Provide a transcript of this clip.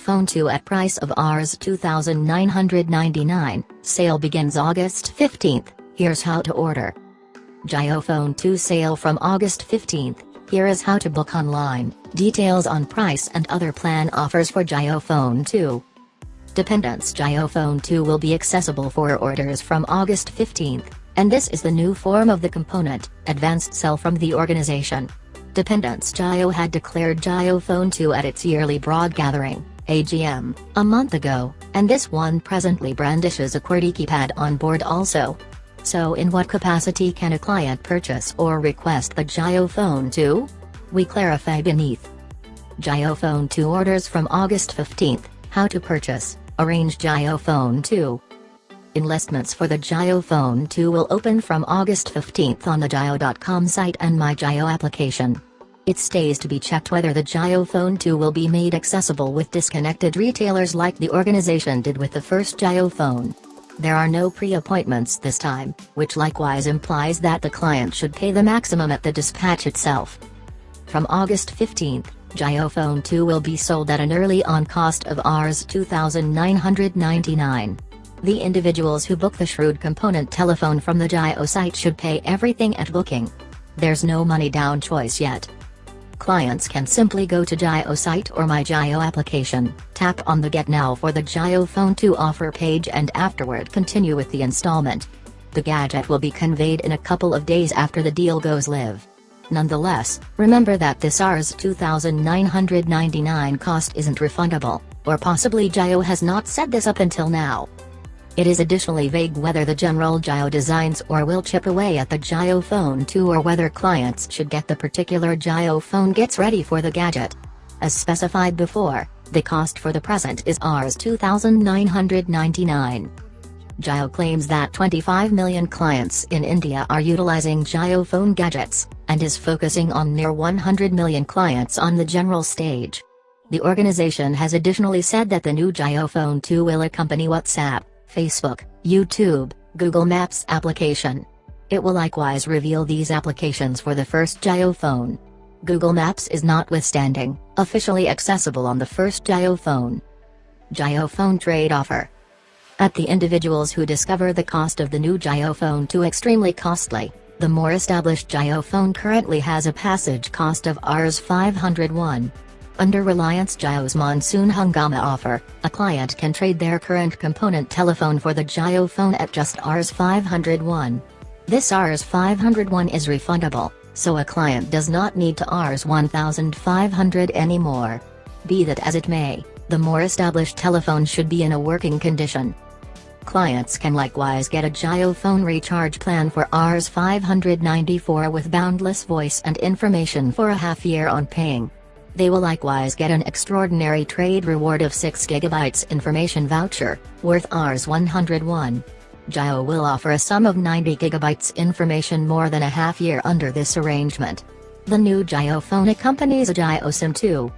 Phone 2 at price of Rs 2999, sale begins August 15th, here's how to order. Phone 2 sale from August 15th, here is how to book online, details on price and other plan offers for Phone 2. Dependence Phone 2 will be accessible for orders from August 15th, and this is the new form of the component, advanced sell from the organization. Dependence Jio had declared Phone 2 at its yearly broad gathering, AGM, a month ago, and this one presently brandishes a QWERTY keypad on board also. So in what capacity can a client purchase or request the Phone 2? We clarify beneath. Phone 2 orders from August 15th, how to purchase, arrange Phone 2. Enlistments for the Phone 2 will open from August 15th on the Jio.com site and My Jio application. It stays to be checked whether the Phone 2 will be made accessible with disconnected retailers like the organization did with the first Phone. There are no pre-appointments this time, which likewise implies that the client should pay the maximum at the dispatch itself. From August 15th, Phone 2 will be sold at an early on cost of Rs 2,999. The individuals who book the Shrewd component telephone from the Jio site should pay everything at booking. There's no money down choice yet. Clients can simply go to Jio site or My Jio application, tap on the Get Now for the Jio Phone 2 offer page and afterward continue with the installment. The gadget will be conveyed in a couple of days after the deal goes live. Nonetheless, remember that this Rs 2999 cost isn't refundable, or possibly Jio has not set this up until now. It is additionally vague whether the general Jio designs or will chip away at the Jio Phone 2 or whether clients should get the particular Jio phone gets ready for the gadget. As specified before, the cost for the present is Rs 2,999. Jio claims that 25 million clients in India are utilizing Jio phone gadgets, and is focusing on near 100 million clients on the general stage. The organization has additionally said that the new Jio Phone 2 will accompany WhatsApp, Facebook, YouTube, Google Maps application. It will likewise reveal these applications for the first Jio phone. Google Maps is notwithstanding, officially accessible on the first Jio phone. Jio phone trade offer. At the individuals who discover the cost of the new Jio phone too extremely costly, the more established Jio phone currently has a passage cost of Rs 501. Under Reliance Jio's Monsoon Hungama offer, a client can trade their current component telephone for the Jio phone at just Rs 501. This Rs 501 is refundable, so a client does not need to Rs 1500 anymore. Be that as it may, the more established telephone should be in a working condition. Clients can likewise get a Jio phone recharge plan for Rs 594 with boundless voice and information for a half year on paying. They will likewise get an extraordinary trade reward of 6GB information voucher, worth Rs 101. Jio will offer a sum of 90GB information more than a half year under this arrangement. The new Jio phone accompanies a Jio SIM 2,